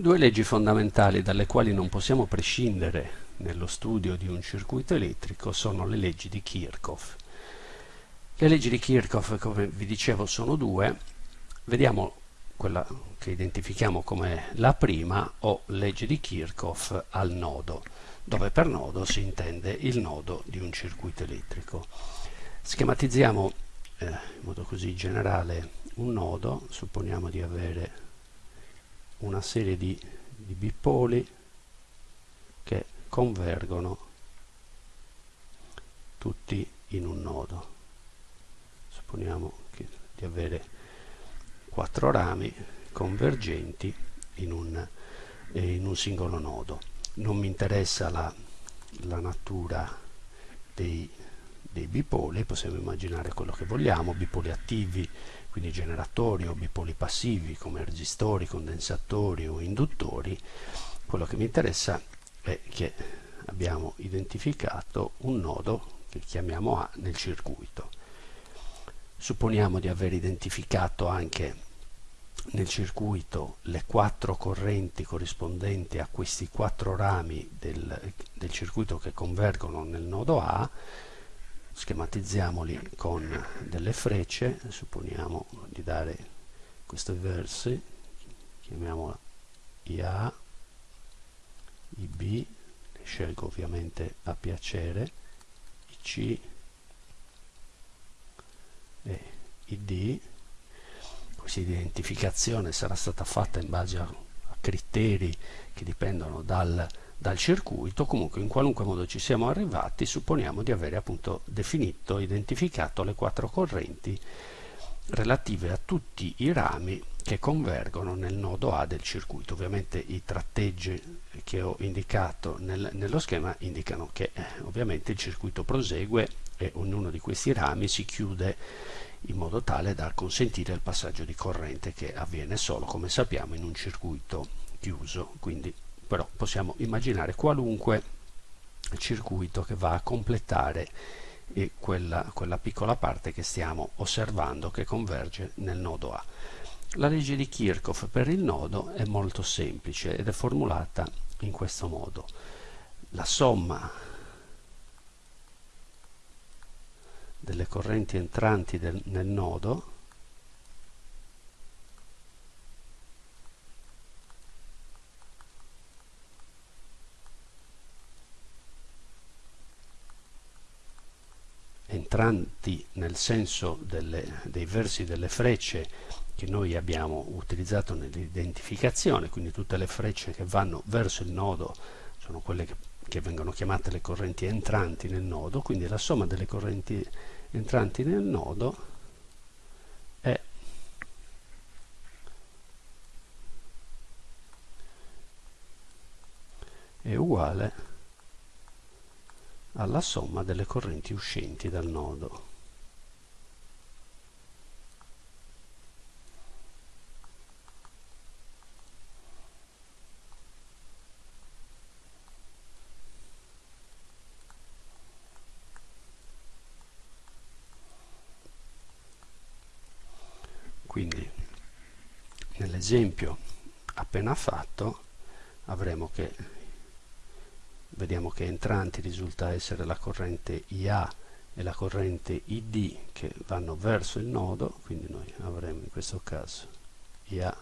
Due leggi fondamentali dalle quali non possiamo prescindere nello studio di un circuito elettrico sono le leggi di Kirchhoff. Le leggi di Kirchhoff, come vi dicevo, sono due. Vediamo quella che identifichiamo come la prima o legge di Kirchhoff al nodo, dove per nodo si intende il nodo di un circuito elettrico. Schematizziamo eh, in modo così generale un nodo, supponiamo di avere una serie di, di bipoli che convergono tutti in un nodo. Supponiamo che, di avere quattro rami convergenti in un, eh, in un singolo nodo. Non mi interessa la, la natura dei, dei bipoli possiamo immaginare quello che vogliamo bipoli attivi quindi generatori o bipoli passivi come resistori, condensatori o induttori, quello che mi interessa è che abbiamo identificato un nodo che chiamiamo A nel circuito. Supponiamo di aver identificato anche nel circuito le quattro correnti corrispondenti a questi quattro rami del, del circuito che convergono nel nodo A schematizziamoli con delle frecce supponiamo di dare questi versi chiamiamola IA IB scelgo ovviamente a piacere IC e ID questa identificazione sarà stata fatta in base a criteri che dipendono dal dal circuito, comunque in qualunque modo ci siamo arrivati, supponiamo di avere appunto definito, identificato le quattro correnti relative a tutti i rami che convergono nel nodo A del circuito. Ovviamente i tratteggi che ho indicato nel, nello schema indicano che eh, ovviamente il circuito prosegue e ognuno di questi rami si chiude in modo tale da consentire il passaggio di corrente che avviene solo, come sappiamo, in un circuito chiuso. Quindi però possiamo immaginare qualunque circuito che va a completare eh, quella, quella piccola parte che stiamo osservando che converge nel nodo A. La legge di Kirchhoff per il nodo è molto semplice ed è formulata in questo modo. La somma delle correnti entranti del, nel nodo entranti nel senso delle, dei versi delle frecce che noi abbiamo utilizzato nell'identificazione, quindi tutte le frecce che vanno verso il nodo sono quelle che, che vengono chiamate le correnti entranti nel nodo, quindi la somma delle correnti entranti nel nodo è è uguale alla somma delle correnti uscenti dal nodo. Quindi nell'esempio appena fatto avremo che vediamo che entranti risulta essere la corrente IA e la corrente ID che vanno verso il nodo, quindi noi avremo in questo caso IA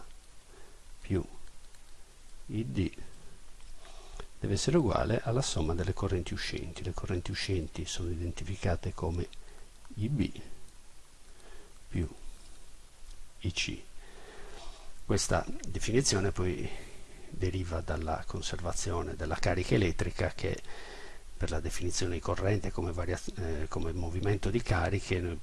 più ID deve essere uguale alla somma delle correnti uscenti. Le correnti uscenti sono identificate come IB più IC. Questa definizione poi deriva dalla conservazione della carica elettrica che per la definizione di corrente come, eh, come movimento di cariche non,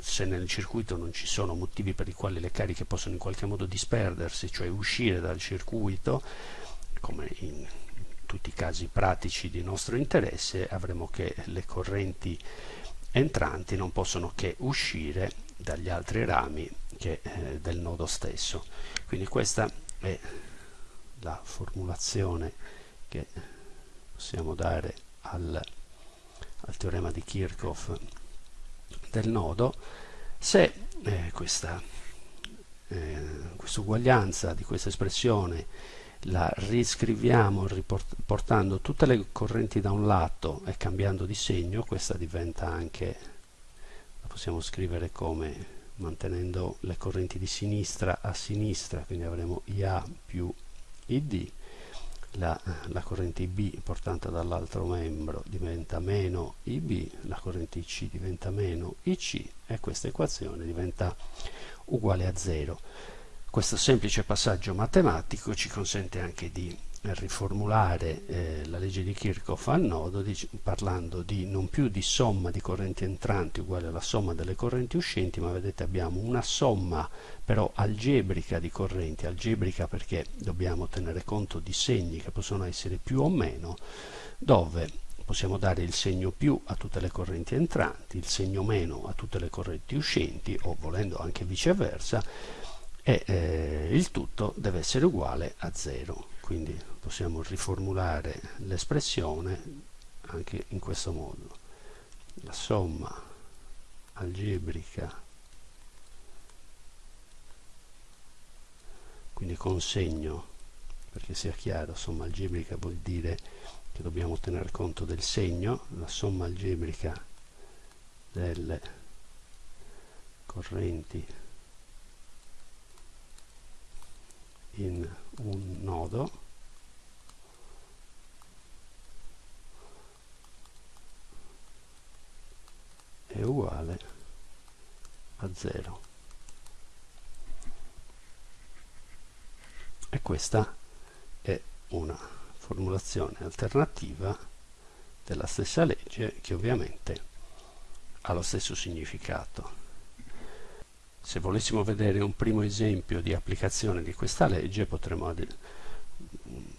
se nel circuito non ci sono motivi per i quali le cariche possono in qualche modo disperdersi, cioè uscire dal circuito, come in tutti i casi pratici di nostro interesse, avremo che le correnti entranti non possono che uscire dagli altri rami che, eh, del nodo stesso. Quindi questa è la formulazione che possiamo dare al, al teorema di Kirchhoff del nodo. Se eh, questa eh, questa uguaglianza di questa espressione la riscriviamo portando tutte le correnti da un lato e cambiando di segno, questa diventa anche, la possiamo scrivere come mantenendo le correnti di sinistra a sinistra, quindi avremo IA più ID, la, la corrente IB portata dall'altro membro diventa meno IB, la corrente IC diventa meno IC e questa equazione diventa uguale a 0. Questo semplice passaggio matematico ci consente anche di riformulare eh, la legge di Kirchhoff al nodo di, parlando di non più di somma di correnti entranti uguale alla somma delle correnti uscenti ma vedete abbiamo una somma però algebrica di correnti algebrica perché dobbiamo tenere conto di segni che possono essere più o meno dove possiamo dare il segno più a tutte le correnti entranti il segno meno a tutte le correnti uscenti o volendo anche viceversa e eh, il tutto deve essere uguale a 0 quindi possiamo riformulare l'espressione anche in questo modo. La somma algebrica quindi con segno perché sia chiaro somma algebrica vuol dire che dobbiamo tener conto del segno la somma algebrica delle correnti in un nodo. È uguale a 0 e questa è una formulazione alternativa della stessa legge che ovviamente ha lo stesso significato se volessimo vedere un primo esempio di applicazione di questa legge potremmo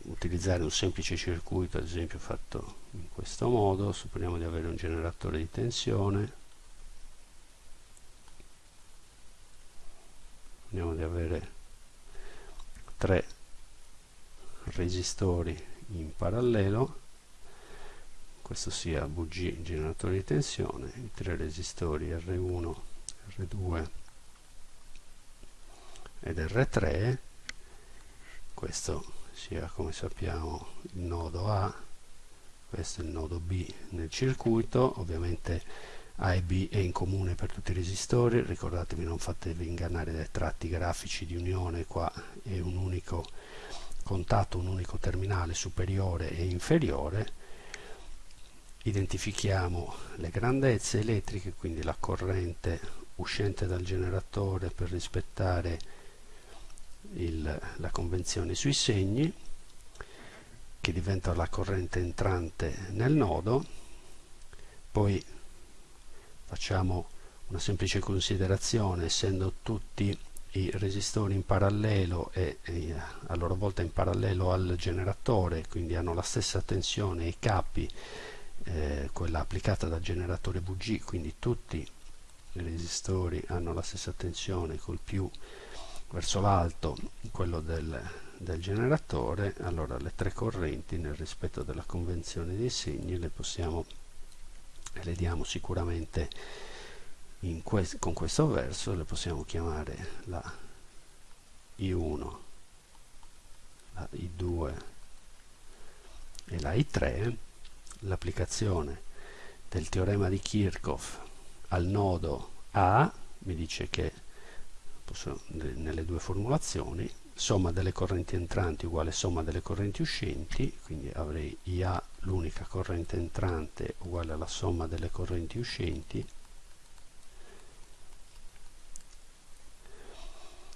utilizzare un semplice circuito ad esempio fatto in questo modo. Supponiamo di avere un generatore di tensione. Supponiamo di avere tre resistori in parallelo. Questo sia VG generatore di tensione i tre resistori R1 R2 ed R3 questo sia come sappiamo il nodo A questo è il nodo B nel circuito ovviamente A e B è in comune per tutti i resistori ricordatevi non fatevi ingannare dai tratti grafici di unione qua è un unico contatto un unico terminale superiore e inferiore. Identifichiamo le grandezze elettriche quindi la corrente uscente dal generatore per rispettare il, la convenzione sui segni che diventa la corrente entrante nel nodo. Poi facciamo una semplice considerazione essendo tutti i resistori in parallelo e, e, a loro volta in parallelo al generatore quindi hanno la stessa tensione i capi eh, quella applicata dal generatore VG quindi tutti i resistori hanno la stessa tensione col più verso l'alto quello del, del generatore allora le tre correnti nel rispetto della convenzione dei segni le possiamo le diamo sicuramente que con questo verso le possiamo chiamare la I1 la I2 e la I3 l'applicazione del teorema di Kirchhoff al nodo A mi dice che nelle due formulazioni somma delle correnti entranti uguale somma delle correnti uscenti quindi avrei IA l'unica corrente entrante uguale alla somma delle correnti uscenti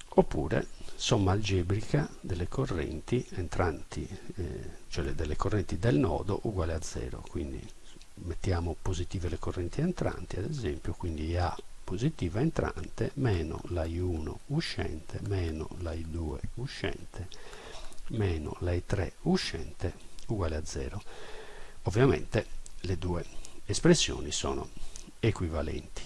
oppure somma algebrica delle correnti entranti eh, cioè delle correnti del nodo uguale a 0 quindi mettiamo positive le correnti entranti ad esempio quindi IA positiva entrante meno la I1 uscente meno la I2 uscente meno la I3 uscente uguale a 0. Ovviamente le due espressioni sono equivalenti.